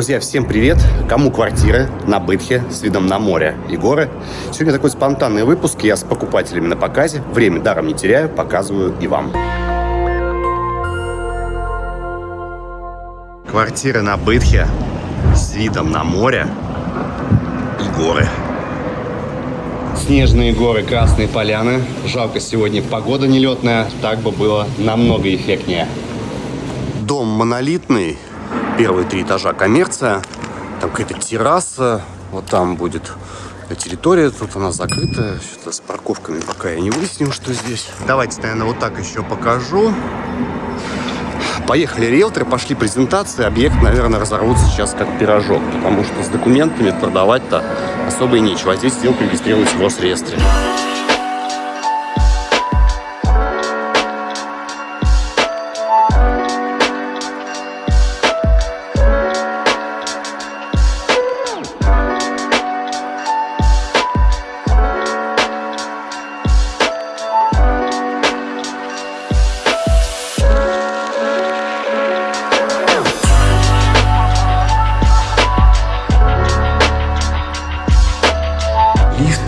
Друзья, всем привет! Кому квартиры на Бытхе с видом на море и горы? Сегодня такой спонтанный выпуск. Я с покупателями на показе. Время даром не теряю, показываю и вам. Квартиры на Бытхе с видом на море и горы. Снежные горы, красные поляны. Жалко, сегодня погода нелетная. Так бы было намного эффектнее. Дом монолитный, первые три этажа коммерция. Там какая-то терраса. Вот там будет территория. Тут она закрыта. Что-то с парковками пока я не выяснил, что здесь. Давайте, наверное, вот так еще покажу. Поехали риэлторы, пошли презентации. Объект, наверное, разорвутся сейчас как пирожок. Потому что с документами продавать-то особо и нечего. А здесь сделка регистрируется в Росреестре.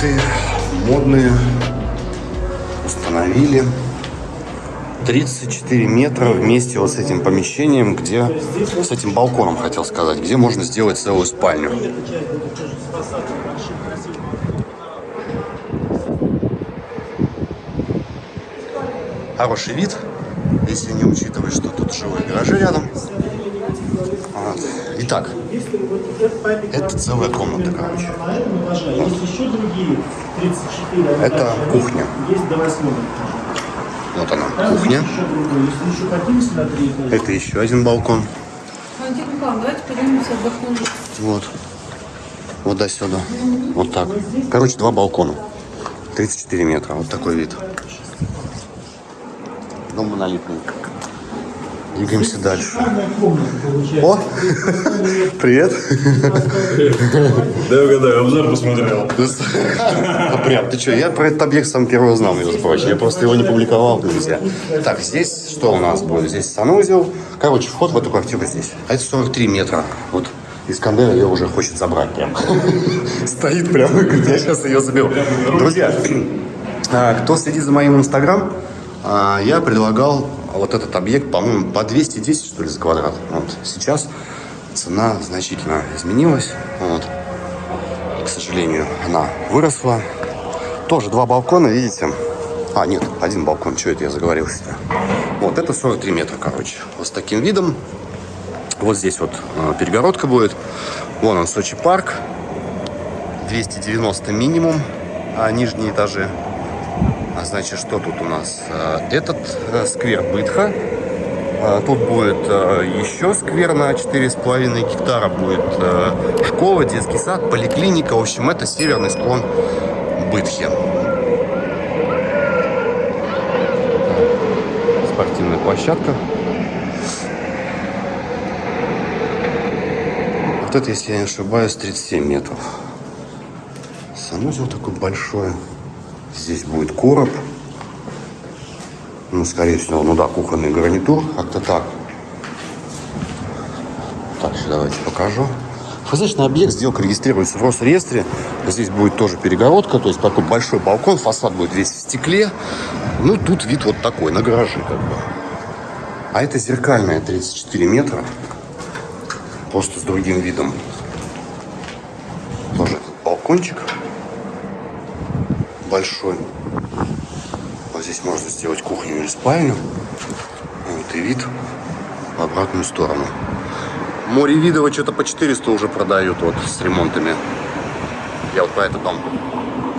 Лифты модные установили. 34 метра вместе вот с этим помещением, где с этим балконом, хотел сказать, где можно сделать целую спальню. Хороший вид, если не учитывать, что тут жилые гаражи рядом. Вот. Итак, это целая комната, короче. Вот. Это кухня. Вот она, кухня. Это еще один балкон. Вот. Вот до сюда. Вот так. Короче, два балкона. 34 метра. Вот такой вид. Дом монолитный. Двигаемся дальше. О! Привет! Да, угадаю, обзор посмотрел. А Прям, ты что, я про этот объект сам первый узнал, между прочим. Я просто его не публиковал, друзья. Так, здесь что у нас будет? Здесь санузел. Короче, вход в эту квартиру здесь. А это 43 метра. Вот Искандер ее уже хочет забрать прям. Стоит прямо, говорит, я сейчас ее заберу. Друзья, а, кто следит за моим инстаграм, а, я предлагал вот этот объект, по-моему, по 210, что ли, за квадрат. Вот. Сейчас цена значительно изменилась. Вот. К сожалению, она выросла. Тоже два балкона, видите? А, нет, один балкон. Что это я заговорился? Вот, это 43 метра, короче. Вот с таким видом. Вот здесь вот э, перегородка будет. Вон он, Сочи парк. 290 минимум, а нижние этажи. А значит, что тут у нас? Э, Этот э, сквер Бытха. А, Тут будет э, еще сквер на 4,5 гектара. Будет э, школа, детский сад, поликлиника. В общем, это северный склон Бытхи. Спортивная площадка. Вот это, если я не ошибаюсь, 37 метров. Санузел такой большой. Здесь будет короб. Ну, скорее всего, ну да, кухонный гарнитур. Как-то так. Так, давайте покажу. Фасадочный объект, сделка регистрируется в Росреестре. Здесь будет тоже перегородка, то есть такой большой балкон, фасад будет весь в стекле. Ну, тут вид вот такой, на гаражи как бы. А это зеркальная 34 метра. Просто с другим видом. Тоже балкончик большой. Вот здесь можно сделать кухню или спальню. Вот и вид в обратную сторону. Море Видово что-то по 400 уже продают вот с ремонтами. Я вот про этот дом.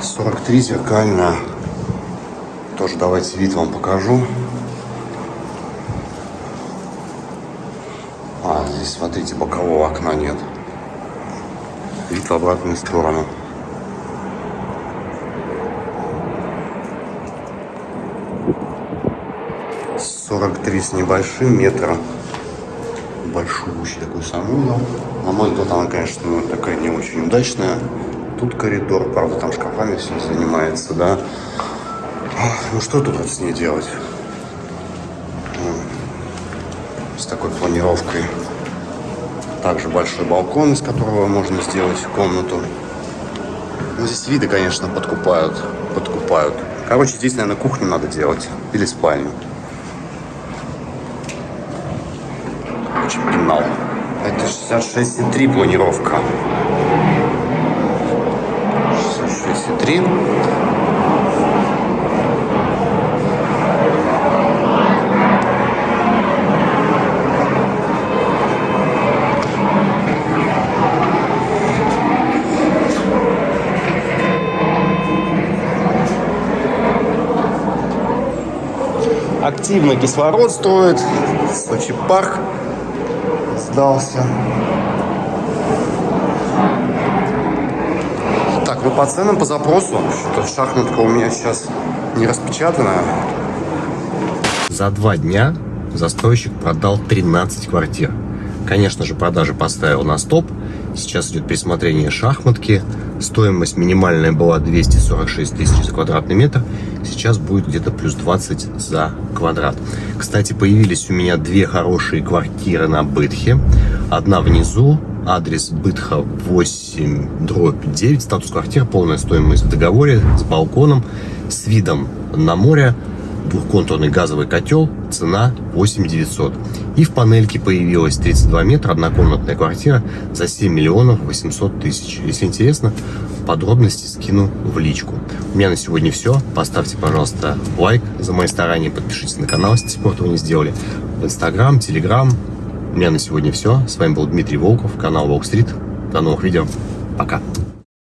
43 зеркальная. Тоже давайте вид вам покажу. А, здесь, смотрите, бокового окна нет. Вид в обратную сторону. Сорок три с небольшим метра. Большущий такой санузел. На мой взгляд, она, конечно, ну, такая не очень удачная. Тут коридор, правда, там шкафами все занимается, да. Ну что тут вот с ней делать? М, С такой планировкой. Также большой балкон, из которого можно сделать комнату. Ну, здесь виды, конечно, подкупают. Подкупают. Короче, здесь, наверное, кухню надо делать. Или спальню. Очень пенал. Это 66,3 планировка. 66,3. Активно кислород строит. Сочи парк сдался. Так, ну по ценам, по запросу. Что-то шахматка у меня сейчас не распечатанная. За два дня застройщик продал 13 квартир. Конечно же, продажи поставил на стоп. Сейчас идет пересмотрение шахматки. Стоимость минимальная была 246 тысяч за квадратный метр. Сейчас будет где-то плюс 20 за квадрат. Кстати, появились у меня две хорошие квартиры на Бытхе. Одна внизу, адрес Бытха 8, дробь 9, статус квартиры, полная стоимость в договоре, с балконом, с видом на море, двухконтурный газовый котел, цена 8 900. И в панельке появилась 32 метра, однокомнатная квартира за 7 миллионов 800 тысяч. Если интересно, подробности скину в личку. У меня на сегодня все. Поставьте, пожалуйста, лайк за мои старания, подпишитесь на канал, если до этого не сделали. В Инстаграм, Телеграм. У меня на сегодня все. С вами был Дмитрий Волков, канал Волк Стрит. До новых видео. Пока.